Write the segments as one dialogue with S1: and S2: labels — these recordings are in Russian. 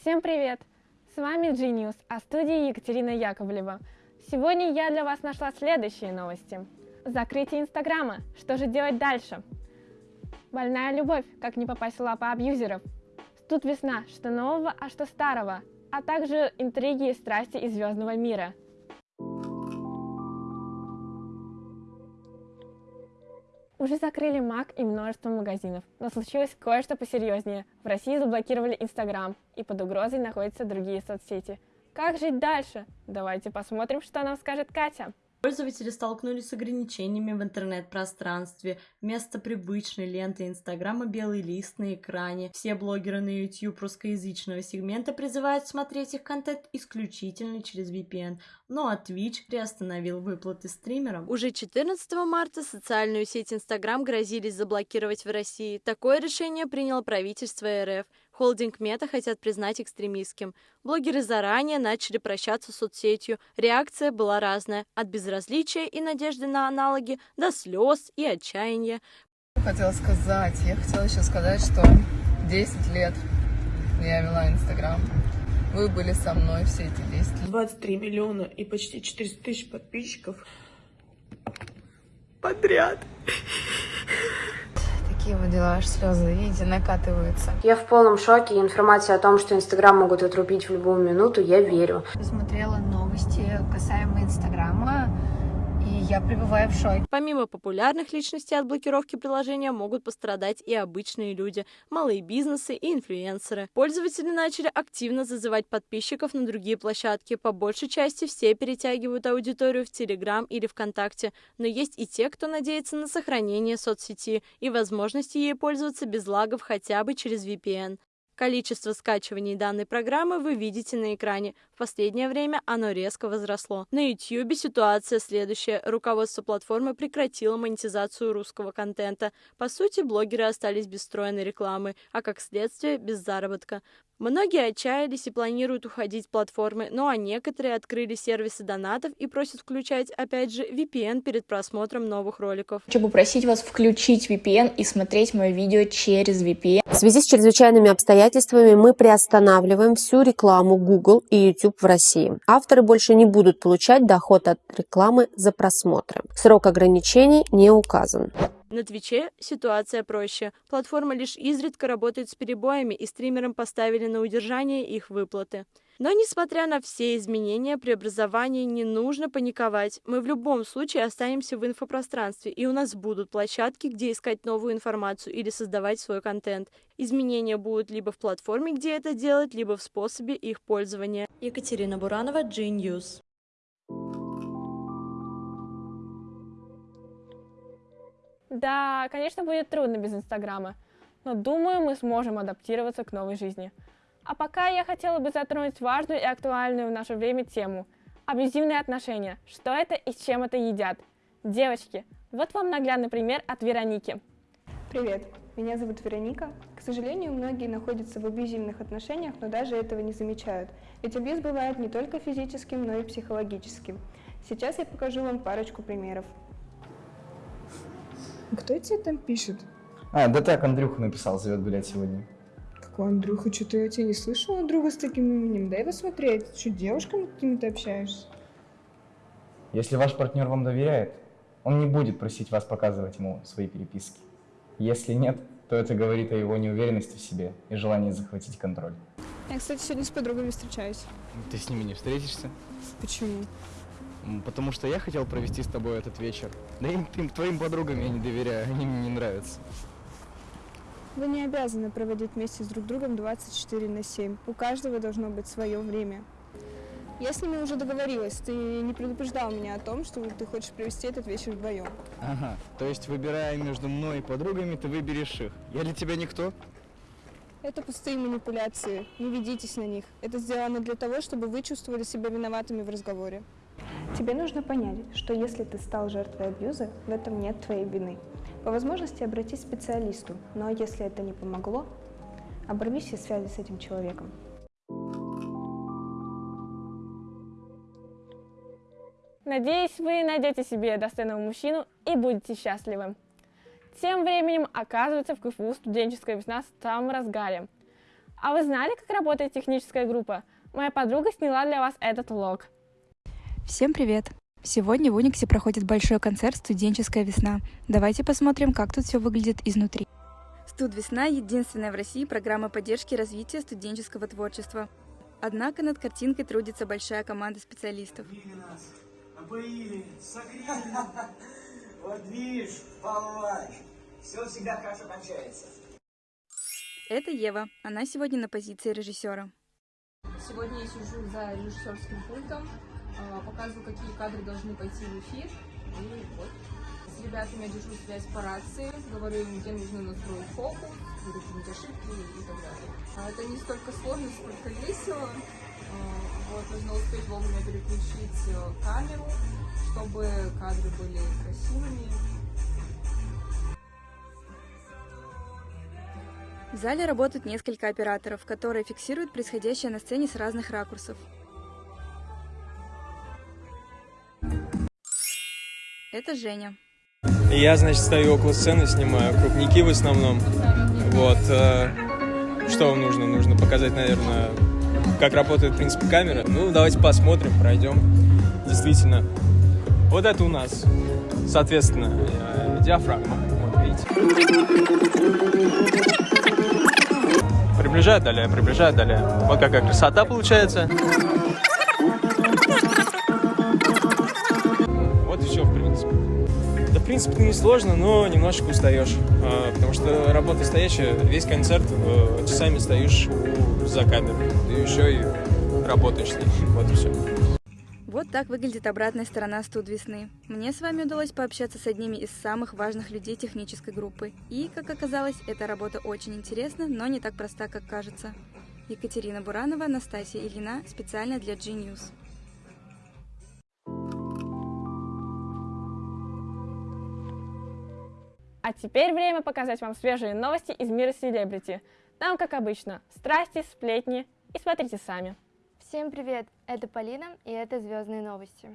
S1: Всем привет! С вами Genius, а студии Екатерина Яковлева. Сегодня я для вас нашла следующие новости. Закрытие Инстаграма. Что же делать дальше? Больная любовь. Как не попасть в лапы абьюзеров. Тут весна. Что нового, а что старого. А также интриги и страсти из звездного мира. Уже закрыли Мак и множество магазинов, но случилось кое-что посерьезнее. В России заблокировали Инстаграм, и под угрозой находятся другие соцсети. Как жить дальше? Давайте посмотрим, что нам скажет Катя.
S2: Пользователи столкнулись с ограничениями в интернет-пространстве. Вместо привычной ленты Инстаграма белый лист на экране. Все блогеры на YouTube русскоязычного сегмента призывают смотреть их контент исключительно через VPN. Ну а Twitch приостановил выплаты стримерам.
S3: Уже 14 марта социальную сеть Инстаграм грозились заблокировать в России. Такое решение приняло правительство РФ. Холдинг Мета хотят признать экстремистским. Блогеры заранее начали прощаться с соцсетью. Реакция была разная. От безразличия и надежды на аналоги до слез и отчаяния.
S4: Хотела сказать, я хотела еще сказать, что 10 лет я вела Инстаграм. Вы были со мной все эти 10 лет.
S5: 23 миллиона и почти 400 тысяч подписчиков подряд
S4: такие вот дела, аж слезы, видите, накатываются.
S6: Я в полном шоке, информация о том, что Инстаграм могут отрубить в любую минуту, я верю.
S7: Посмотрела новости касаемо Инстаграма, и я пребываю в шоке.
S3: Помимо популярных личностей от блокировки приложения могут пострадать и обычные люди, малые бизнесы и инфлюенсеры. Пользователи начали активно зазывать подписчиков на другие площадки. По большей части все перетягивают аудиторию в Телеграм или ВКонтакте, но есть и те, кто надеется на сохранение соцсети и возможности ей пользоваться без лагов хотя бы через VPN. Количество скачиваний данной программы вы видите на экране. В последнее время оно резко возросло. На YouTube ситуация следующая. Руководство платформы прекратило монетизацию русского контента. По сути, блогеры остались без встроенной рекламы, а как следствие без заработка. Многие отчаялись и планируют уходить с платформы, ну а некоторые открыли сервисы донатов и просят включать, опять же, VPN перед просмотром новых роликов.
S8: Хочу попросить вас включить VPN и смотреть мое видео через VPN.
S9: В связи с чрезвычайными обстоятельствами мы приостанавливаем всю рекламу Google и YouTube в России. Авторы больше не будут получать доход от рекламы за просмотры. Срок ограничений не указан.
S3: На Твиче ситуация проще. Платформа лишь изредка работает с перебоями, и стримерам поставили на удержание их выплаты. Но, несмотря на все изменения, преобразования не нужно паниковать. Мы в любом случае останемся в инфопространстве, и у нас будут площадки, где искать новую информацию или создавать свой контент. Изменения будут либо в платформе, где это делать, либо в способе их пользования.
S2: Екатерина Буранова, G-News.
S1: Да, конечно, будет трудно без Инстаграма, но думаю, мы сможем адаптироваться к новой жизни. А пока я хотела бы затронуть важную и актуальную в наше время тему – абьюзивные отношения. Что это и с чем это едят? Девочки, вот вам наглядный пример от Вероники.
S10: Привет, меня зовут Вероника. К сожалению, многие находятся в абьюзивных отношениях, но даже этого не замечают. Ведь абьюз бывает не только физическим, но и психологическим. Сейчас я покажу вам парочку примеров.
S11: Кто тебе там пишет?
S12: А, да так, Андрюха написал, зовет гулять сегодня.
S11: Какой Андрюха? Что-то я тебя не слышала друга с таким именем. Дай посмотреть. Что, девушками какими-то общаешься?
S12: Если ваш партнер вам доверяет, он не будет просить вас показывать ему свои переписки. Если нет, то это говорит о его неуверенности в себе и желании захватить контроль.
S10: Я, кстати, сегодня с подругами встречаюсь.
S13: Ты с ними не встретишься?
S10: Почему?
S13: Потому что я хотел провести с тобой этот вечер. Да и им, твоим подругам я не доверяю, они мне не нравятся.
S10: Вы не обязаны проводить вместе с друг другом 24 на 7. У каждого должно быть свое время. Я с ними уже договорилась. Ты не предупреждал меня о том, что ты хочешь провести этот вечер вдвоем.
S13: Ага, то есть выбирая между мной и подругами, ты выберешь их. Я для тебя никто?
S10: Это пустые манипуляции. Не ведитесь на них. Это сделано для того, чтобы вы чувствовали себя виноватыми в разговоре. Тебе нужно понять, что если ты стал жертвой абьюза, в этом нет твоей вины. По возможности обратись к специалисту, но если это не помогло, оборви все связи с этим человеком.
S1: Надеюсь, вы найдете себе достойного мужчину и будете счастливы. Тем временем, оказывается, в КФУ студенческая весна в самом разгаре. А вы знали, как работает техническая группа? Моя подруга сняла для вас этот влог.
S14: Всем привет! Сегодня в Униксе проходит большой концерт «Студенческая весна». Давайте посмотрим, как тут все выглядит изнутри. Студ Весна – единственная в России программа поддержки развития студенческого творчества. Однако над картинкой трудится большая команда специалистов.
S15: Напоили, согрели. Вот видишь, Павлович, все всегда хорошо кончается.
S14: Это Ева. Она сегодня на позиции режиссера.
S16: Сегодня я сижу за режиссерским пультом, а, показываю, какие кадры должны пойти в эфир. И вот. С ребятами я держу связь по рации, говорю им, где нужно настроить фокус, какие-нибудь ошибки и так далее. А это не столько сложно, сколько весело. А, вот, нужно успеть вовремя переключить э, камеру, чтобы кадры были красивыми.
S14: В зале работают несколько операторов, которые фиксируют происходящее на сцене с разных ракурсов. Это Женя.
S17: Я, значит, стою около сцены, снимаю крупники в основном. Вот. э, Что вам нужно? Нужно показать, наверное, как работает, в принципе, камера. Ну, давайте посмотрим, пройдем. Действительно. Вот это у нас, соответственно, э, диафрагма. Приближаю, далее, приближаю, далее. Вот какая красота получается. Вот и все, в принципе. Да, в принципе, не сложно, но немножечко устаешь. А, Потому что работа стоящая, весь концерт э, часами стоишь за камерой. И еще и работаешь с ней. Вот и все.
S14: Так выглядит обратная сторона студ весны. Мне с вами удалось пообщаться с одними из самых важных людей технической группы. И, как оказалось, эта работа очень интересна, но не так проста, как кажется. Екатерина Буранова, Анастасия Ильина, специально для G-News.
S1: А теперь время показать вам свежие новости из мира селебрити. Там, как обычно, страсти, сплетни и смотрите сами.
S18: Всем привет! Это Полина, и это «Звездные новости».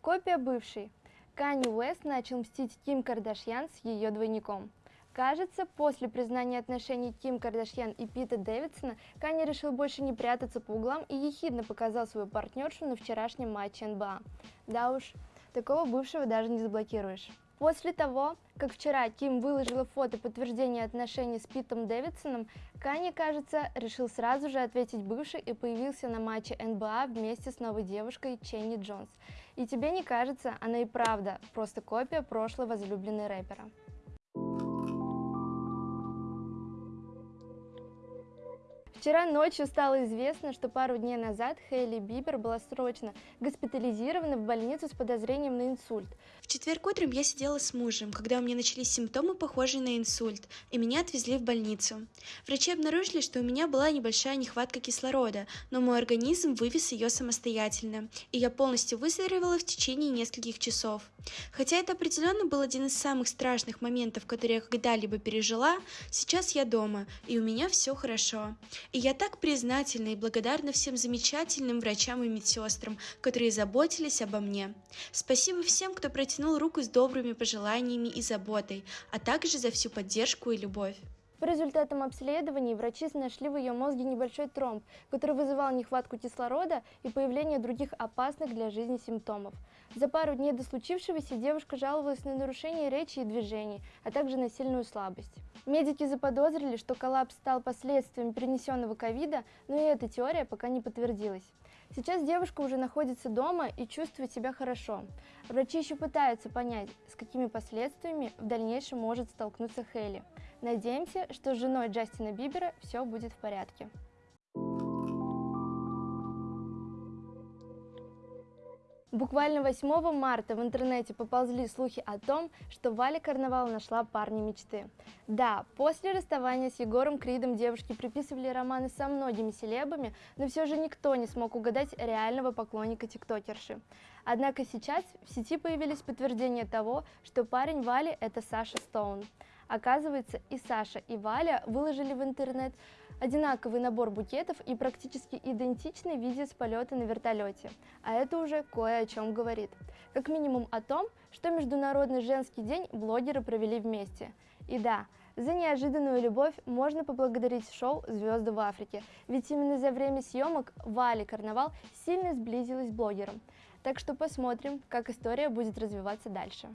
S18: Копия бывшей. Канни Уэст начал мстить Ким Кардашьян с ее двойником. Кажется, после признания отношений Ким Кардашьян и Пита Дэвидсона, Канни решил больше не прятаться по углам и ехидно показал свою партнершу на вчерашнем матче НБА. Да уж, такого бывшего даже не заблокируешь. После того, как вчера Ким выложила фото подтверждения отношений с Питом Дэвидсоном, Канни, кажется, решил сразу же ответить бывший и появился на матче НБА вместе с новой девушкой Ченни Джонс. И тебе не кажется, она и правда просто копия прошлой возлюбленной рэпера. Вчера ночью стало известно, что пару дней назад Хейли Бибер была срочно госпитализирована в больницу с подозрением на инсульт.
S19: В четверг утром я сидела с мужем, когда у меня начались симптомы, похожие на инсульт, и меня отвезли в больницу. Врачи обнаружили, что у меня была небольшая нехватка кислорода, но мой организм вывез ее самостоятельно, и я полностью выздоровела в течение нескольких часов. Хотя это определенно был один из самых страшных моментов, которые я когда-либо пережила, сейчас я дома, и у меня все хорошо. И я так признательна и благодарна всем замечательным врачам и медсестрам, которые заботились обо мне. Спасибо всем, кто протянул руку с добрыми пожеланиями и заботой, а также за всю поддержку и любовь.
S18: По результатам обследований врачи нашли в ее мозге небольшой тромб, который вызывал нехватку кислорода и появление других опасных для жизни симптомов. За пару дней до случившегося девушка жаловалась на нарушение речи и движений, а также на сильную слабость. Медики заподозрили, что коллапс стал последствием перенесенного ковида, но и эта теория пока не подтвердилась. Сейчас девушка уже находится дома и чувствует себя хорошо. Врачи еще пытаются понять, с какими последствиями в дальнейшем может столкнуться Хейли. Надеемся, что с женой Джастина Бибера все будет в порядке. Буквально 8 марта в интернете поползли слухи о том, что Валя Карнавал нашла парня мечты. Да, после расставания с Егором Кридом девушки приписывали романы со многими селебами, но все же никто не смог угадать реального поклонника тиктокерши. Однако сейчас в сети появились подтверждения того, что парень Вали – это Саша Стоун. Оказывается, и Саша, и Валя выложили в интернет одинаковый набор букетов и практически идентичный видео с полета на вертолете. А это уже кое о чем говорит. Как минимум о том, что Международный женский день блогеры провели вместе. И да, за неожиданную любовь можно поблагодарить шоу «Звезды в Африке», ведь именно за время съемок Вали Карнавал сильно сблизилась с блогером. Так что посмотрим, как история будет развиваться дальше.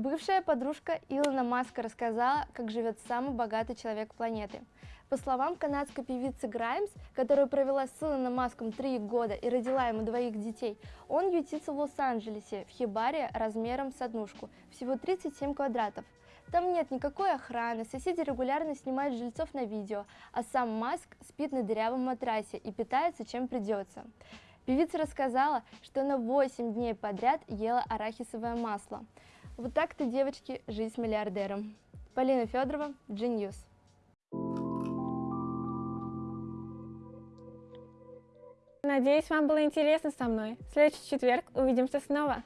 S18: Бывшая подружка Илона Маска рассказала, как живет самый богатый человек планеты. По словам канадской певицы Граймс, которая провела с Илоном Маском три года и родила ему двоих детей, он ютится в Лос-Анджелесе, в хибаре размером с однушку, всего 37 квадратов. Там нет никакой охраны, соседи регулярно снимают жильцов на видео, а сам Маск спит на дырявом матрасе и питается чем придется. Певица рассказала, что она 8 дней подряд ела арахисовое масло. Вот так-то, девочки, жизнь с миллиардером. Полина Федорова, G-News.
S1: Надеюсь, вам было интересно со мной. В следующий четверг увидимся снова.